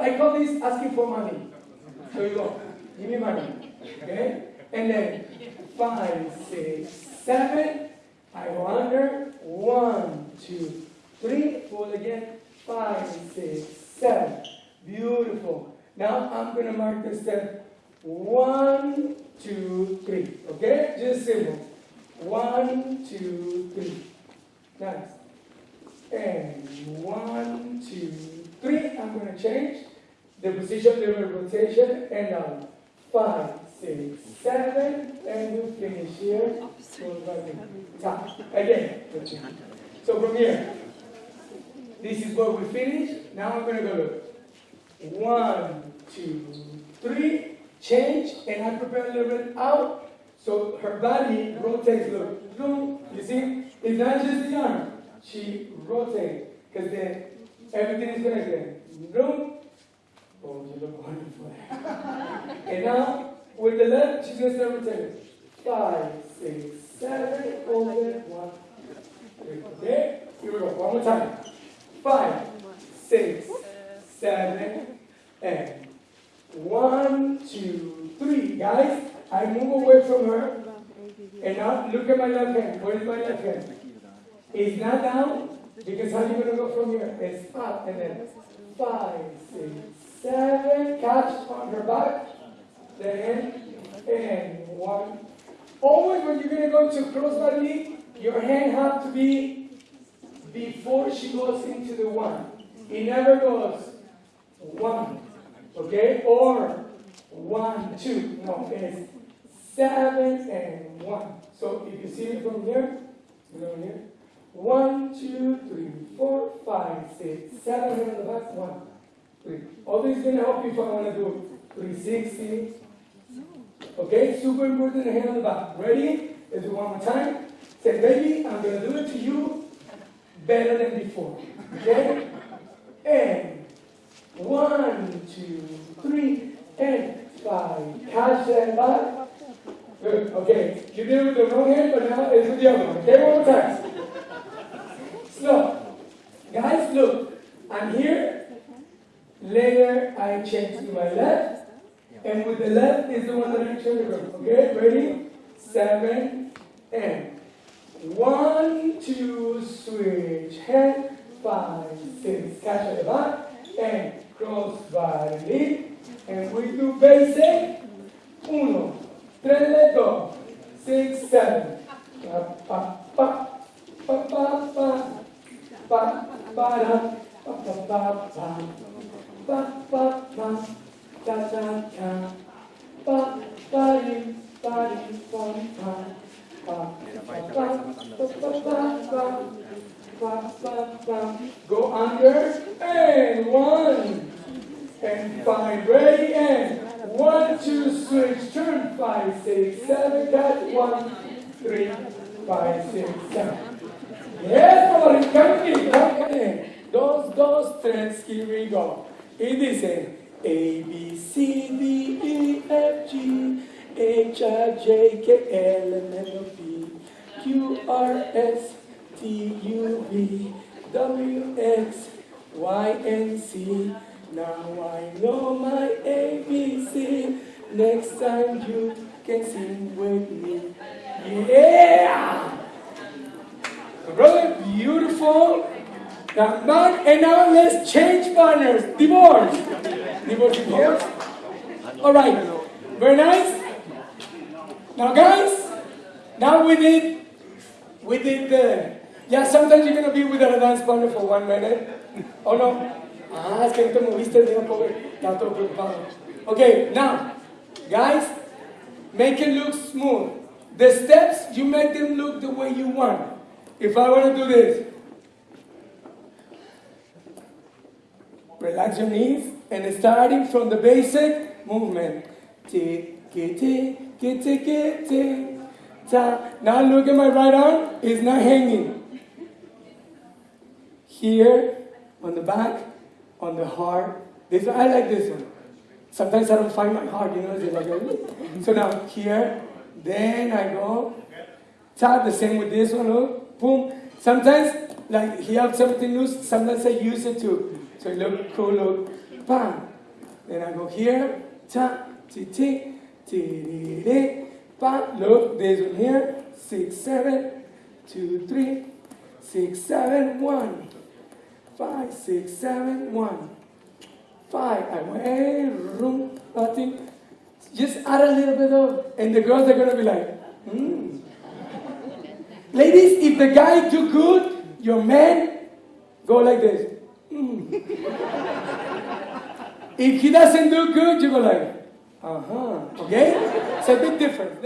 I call this asking for money. So you go, give me money. Okay? And then five, six, seven. I go under. One, two, three. Pull again. Five, six, seven. Beautiful. Now I'm going to mark the step. One, two, three. Okay? Just simple. One, two, three. Nice. And one, two, three. I'm going to change the position, the rotation, and now five, six, seven, and you finish here. Top. Again. So from here, this is where we finish. Now I'm going to go. One, two, three. Change, and I prepare a little bit out. So her body rotates. Look. You see, it's not just the arm. She rotates because then everything is connected. Look. And now with the left, she's gonna start rotating. Five, six, seven, over, one. Okay? Here we go. One more time. Five, six, seven, and one, two, three. Guys, I move away from her. And now look at my left hand. Where is my left hand? It's not down because how are you going to go from here? It's up and then five, six, seven. Catch on her back. Then and one. Always when you're going to go to crossbody knee, your hand has to be before she goes into the one. It never goes one, okay? Or one, two. No, it's seven and one. So if you see it from here, here. One, two, three, four, five, six, seven, and the back, one, All is going to help you if I want to do 360. Okay, super important, hand on the back. Ready? Let's do one more time. Say, baby, I'm going to do it to you better than before. Okay? And one, two, three, and five. Catch that back. Good. Okay. You did it with the wrong hand, but now it's with the other one. Okay, one more time. Slow. Guys, look. I'm here. Later, I change to my left. And with the left is the one that I to go. Okay, ready? Seven, and one, two, switch, hand, five, six, catch at the back, and cross body, and we do basic, uno, tres, dos, six, seven, pa, pa, pa, pa, pa, pa, pa, pa, pa, pa, pa, pa, pa, pa, pa, da, da, da, pa, pa, di, pa, di, pa, pa, Go under and one and five ready and one two switch turn five six seven cut one three five six seven. Yes, everybody, come in, come in. Dos, dos, tres, here we go. Y dice A B C D E F G H I J K L M N O P Q R S T U V W X Y and Z. Now I know my ABC. Next time you can sing with me. Yeah! Brother, beautiful. Now, and now let's change partners. Divorce. Divorce, divorce. All right. Very nice. Now, guys, now we did, we did the, yeah, sometimes you're going to be without a dance partner for one minute. Oh, no. Ah, es que te moviste. Estaba todo preocupado. Okay, now, guys, make it look smooth. The steps, you make them look the way you want. If I want to do this, relax your knees and starting from the basic movement. Now look at my right arm, it's not hanging. Here, on the back, on the heart. This I like this one. Sometimes I don't find my heart, you know, it's like so now here, then I go. Tap the same with this one, look, boom. Sometimes, like he have something loose, sometimes I use it too. So look cool, look, bam, Then I go here, ta, ti, ti, ti, di, di, pa. Look, this one here, six, seven, two, three, six, seven, one, five, six, seven, one, five. I went, hey, room, nothing. Just add a little bit of, and the girls are gonna be like, hmm. Ladies, if the guy do good, your man, go like this. If he doesn't do good, you go like, uh huh. Okay? It's a big difference.